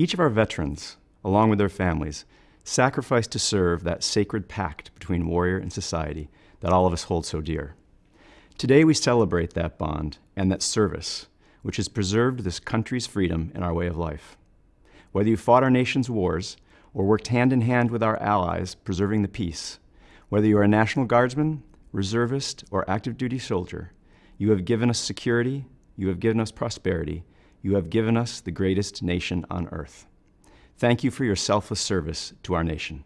Each of our veterans, along with their families, sacrificed to serve that sacred pact between warrior and society that all of us hold so dear. Today we celebrate that bond and that service, which has preserved this country's freedom and our way of life. Whether you fought our nation's wars or worked hand in hand with our allies preserving the peace, whether you are a National Guardsman, reservist, or active duty soldier, you have given us security, you have given us prosperity, you have given us the greatest nation on earth. Thank you for your selfless service to our nation.